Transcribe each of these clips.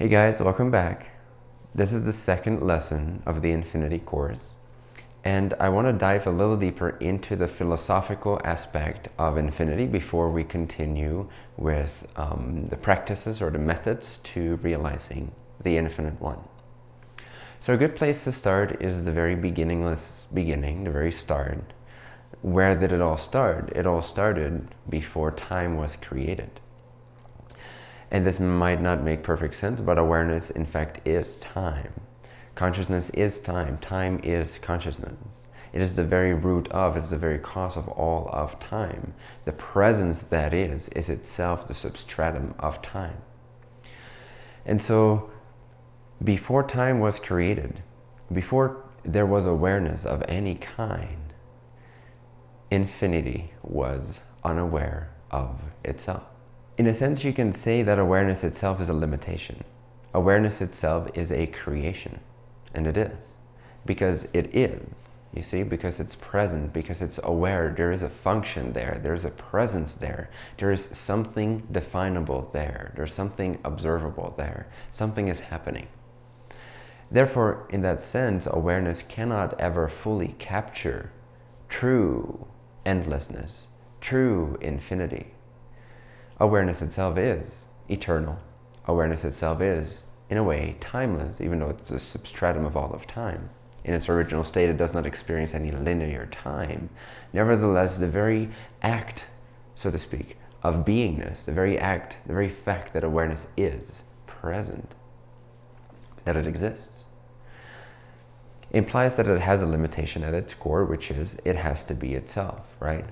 Hey guys, welcome back. This is the second lesson of the Infinity course and I want to dive a little deeper into the philosophical aspect of infinity before we continue with um, the practices or the methods to realizing the infinite one. So a good place to start is the very beginningless beginning, the very start. Where did it all start? It all started before time was created. And this might not make perfect sense, but awareness in fact is time. Consciousness is time. Time is consciousness. It is the very root of, it's the very cause of all of time. The presence that is, is itself the substratum of time. And so, before time was created, before there was awareness of any kind, infinity was unaware of itself. In a sense, you can say that awareness itself is a limitation. Awareness itself is a creation. And it is. Because it is, you see, because it's present, because it's aware, there is a function there, there's a presence there, there is something definable there, there's something observable there, something is happening. Therefore, in that sense, awareness cannot ever fully capture true endlessness, true infinity. Awareness itself is eternal. Awareness itself is in a way, timeless, even though it's a substratum of all of time. In its original state, it does not experience any linear time. Nevertheless, the very act, so to speak, of beingness, the very act, the very fact that awareness is present, that it exists, implies that it has a limitation at its core, which is it has to be itself, right?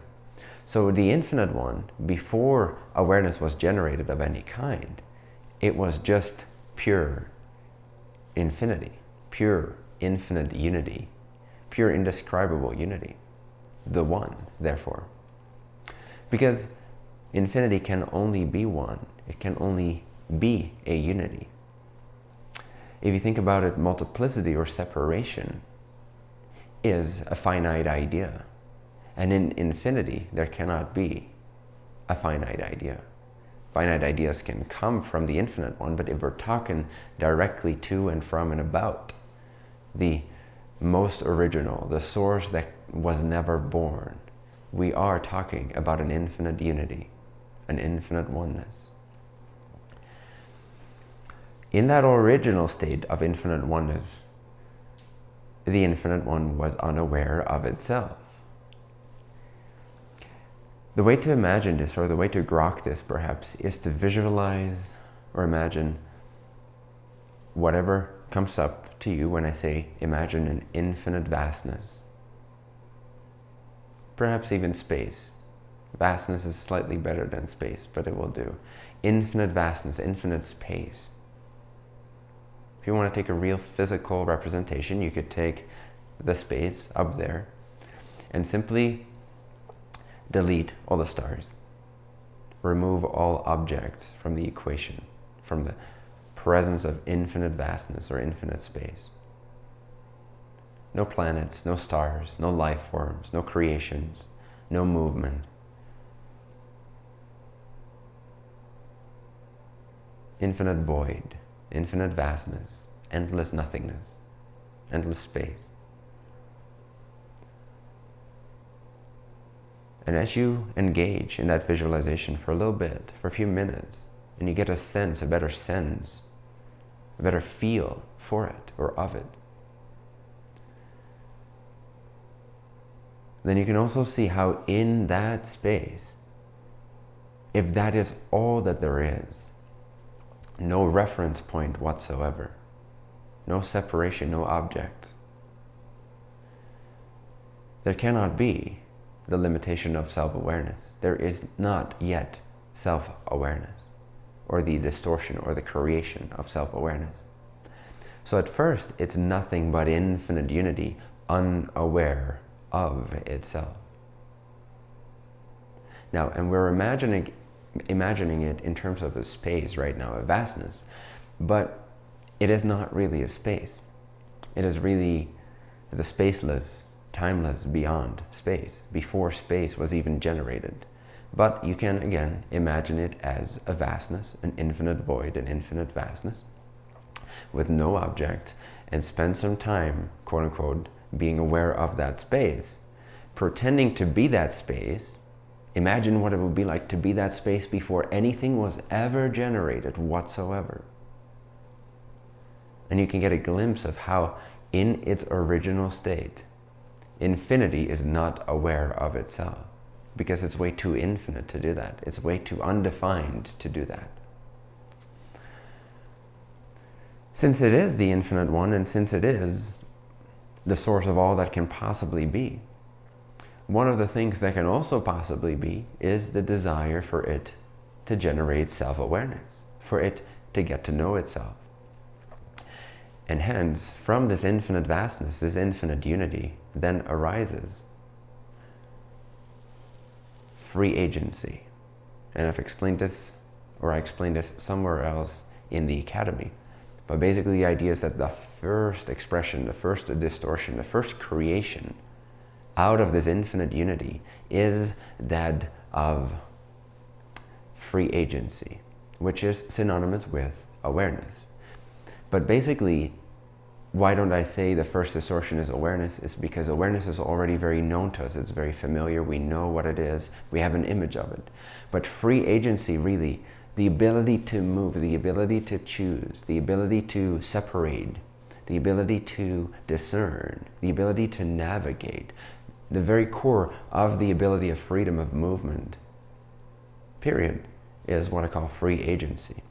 So the infinite one, before awareness was generated of any kind, it was just pure infinity, pure infinite unity, pure indescribable unity, the one, therefore. Because infinity can only be one, it can only be a unity. If you think about it, multiplicity or separation is a finite idea. And in infinity, there cannot be a finite idea finite ideas can come from the infinite one, but if we're talking directly to and from and about the most original, the source that was never born, we are talking about an infinite unity, an infinite oneness. In that original state of infinite oneness, the infinite one was unaware of itself. The way to imagine this, or the way to grok this perhaps, is to visualize or imagine whatever comes up to you when I say imagine an infinite vastness. Perhaps even space. Vastness is slightly better than space, but it will do. Infinite vastness, infinite space. If you want to take a real physical representation, you could take the space up there and simply delete all the stars. Remove all objects from the equation, from the presence of infinite vastness or infinite space. No planets, no stars, no life forms, no creations, no movement. Infinite void, infinite vastness, endless nothingness, endless space. And as you engage in that visualization for a little bit, for a few minutes, and you get a sense, a better sense, a better feel for it or of it, then you can also see how in that space, if that is all that there is, no reference point whatsoever, no separation, no object, there cannot be the limitation of self-awareness. There is not yet self-awareness or the distortion or the creation of self-awareness. So at first, it's nothing but infinite unity, unaware of itself. Now, and we're imagining, imagining it in terms of a space right now, a vastness, but it is not really a space. It is really the spaceless timeless beyond space, before space was even generated. But you can, again, imagine it as a vastness, an infinite void, an infinite vastness. with no object and spend some time, quote unquote, being aware of that space, pretending to be that space, imagine what it would be like to be that space before anything was ever generated whatsoever. And you can get a glimpse of how, in its original state, infinity is not aware of itself because it's way too infinite to do that. It's way too undefined to do that. Since it is the infinite one and since it is the source of all that can possibly be, one of the things that can also possibly be is the desire for it to generate self-awareness, for it to get to know itself. And hence, from this infinite vastness, this infinite unity, then arises free agency. And I've explained this, or I explained this somewhere else in the academy. But basically the idea is that the first expression, the first distortion, the first creation out of this infinite unity is that of free agency, which is synonymous with awareness. But basically, why don't I say the first distortion is awareness? Is because awareness is already very known to us. It's very familiar. We know what it is. We have an image of it. But free agency really, the ability to move, the ability to choose, the ability to separate, the ability to discern, the ability to navigate, the very core of the ability of freedom of movement, period, is what I call free agency.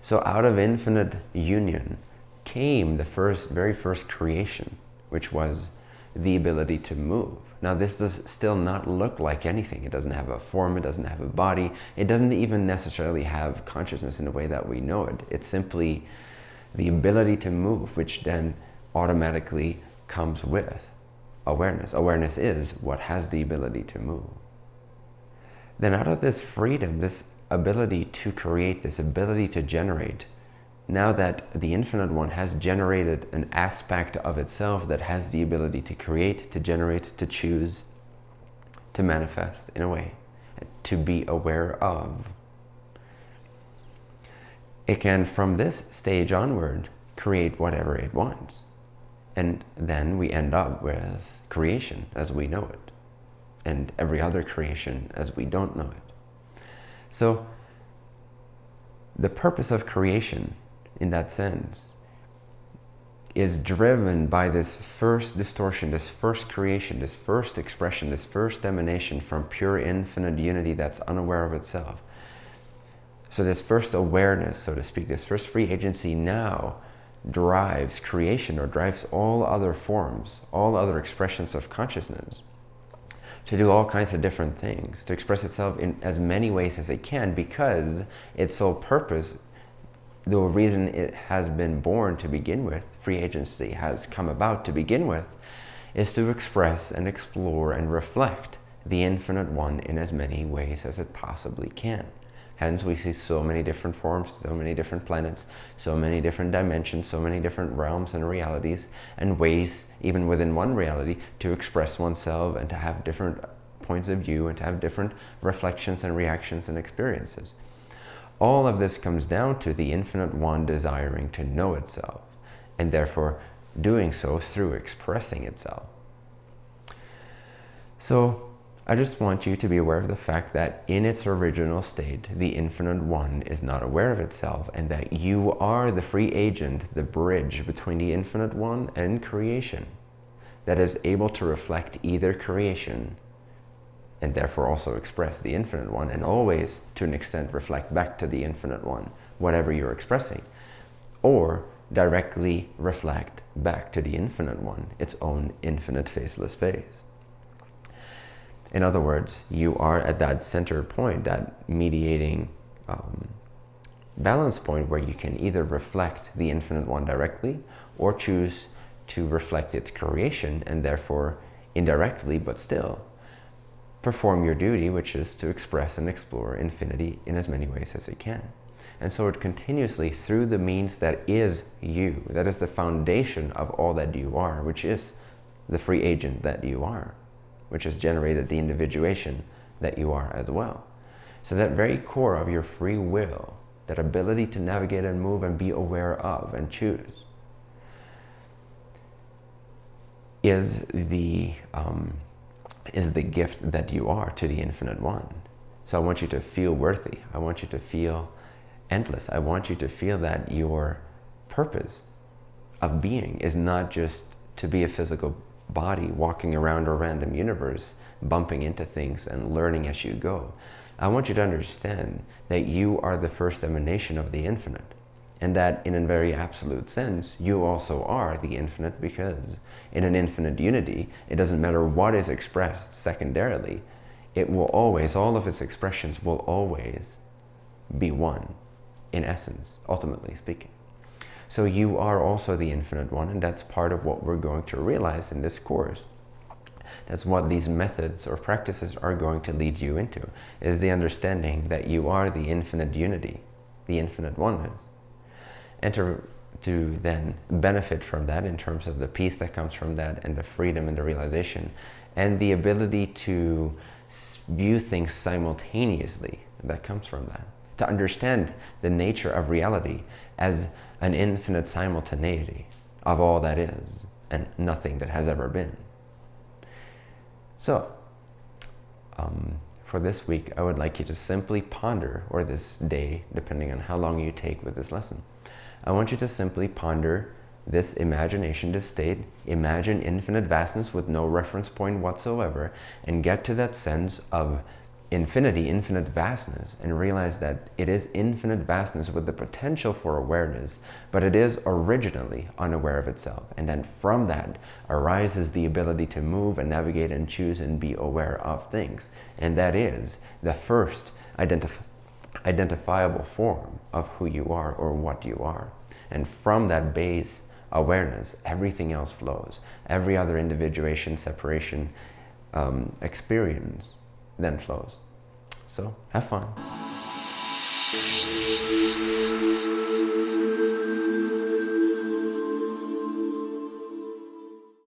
So out of infinite union came the first, very first creation, which was the ability to move. Now this does still not look like anything. It doesn't have a form, it doesn't have a body, it doesn't even necessarily have consciousness in the way that we know it. It's simply the ability to move, which then automatically comes with awareness. Awareness is what has the ability to move. Then out of this freedom, this ability to create, this ability to generate, now that the Infinite One has generated an aspect of itself that has the ability to create, to generate, to choose, to manifest in a way, to be aware of, it can, from this stage onward, create whatever it wants. And then we end up with creation as we know it, and every other creation as we don't know it. So the purpose of creation in that sense is driven by this first distortion, this first creation, this first expression, this first emanation from pure infinite unity that's unaware of itself. So this first awareness, so to speak, this first free agency now drives creation or drives all other forms, all other expressions of consciousness to do all kinds of different things, to express itself in as many ways as it can because its sole purpose the reason it has been born to begin with, free agency has come about to begin with, is to express and explore and reflect the infinite one in as many ways as it possibly can. Hence we see so many different forms, so many different planets, so many different dimensions, so many different realms and realities and ways, even within one reality, to express oneself and to have different points of view and to have different reflections and reactions and experiences. All of this comes down to the Infinite One desiring to know itself, and therefore doing so through expressing itself. So I just want you to be aware of the fact that in its original state, the Infinite One is not aware of itself and that you are the free agent, the bridge between the Infinite One and creation that is able to reflect either creation and therefore also express the infinite one and always to an extent reflect back to the infinite one whatever you're expressing or directly reflect back to the infinite one its own infinite faceless phase. In other words you are at that center point that mediating um, balance point where you can either reflect the infinite one directly or choose to reflect its creation and therefore indirectly but still perform your duty, which is to express and explore infinity in as many ways as it can. And so it continuously, through the means that is you, that is the foundation of all that you are, which is the free agent that you are, which has generated the individuation that you are as well. So that very core of your free will that ability to navigate and move and be aware of and choose, is the, um, is the gift that you are to the Infinite One. So I want you to feel worthy. I want you to feel endless. I want you to feel that your purpose of being is not just to be a physical body walking around a random universe, bumping into things and learning as you go. I want you to understand that you are the first emanation of the infinite and that in a very absolute sense, you also are the infinite because in an infinite unity, it doesn't matter what is expressed secondarily, it will always, all of its expressions will always be one in essence, ultimately speaking. So you are also the infinite one and that's part of what we're going to realize in this course. That's what these methods or practices are going to lead you into, is the understanding that you are the infinite unity, the infinite oneness. And to, to then benefit from that in terms of the peace that comes from that and the freedom and the realization and the ability to view things simultaneously that comes from that. To understand the nature of reality as an infinite simultaneity of all that is and nothing that has ever been. So, um, for this week, I would like you to simply ponder, or this day, depending on how long you take with this lesson, I want you to simply ponder this imagination, this state, imagine infinite vastness with no reference point whatsoever, and get to that sense of infinity, infinite vastness, and realize that it is infinite vastness with the potential for awareness, but it is originally unaware of itself. And then from that arises the ability to move and navigate and choose and be aware of things. And that is the first identif identifiable form of who you are or what you are. And from that base awareness, everything else flows. Every other individuation, separation, um, experience then flows. So have fun.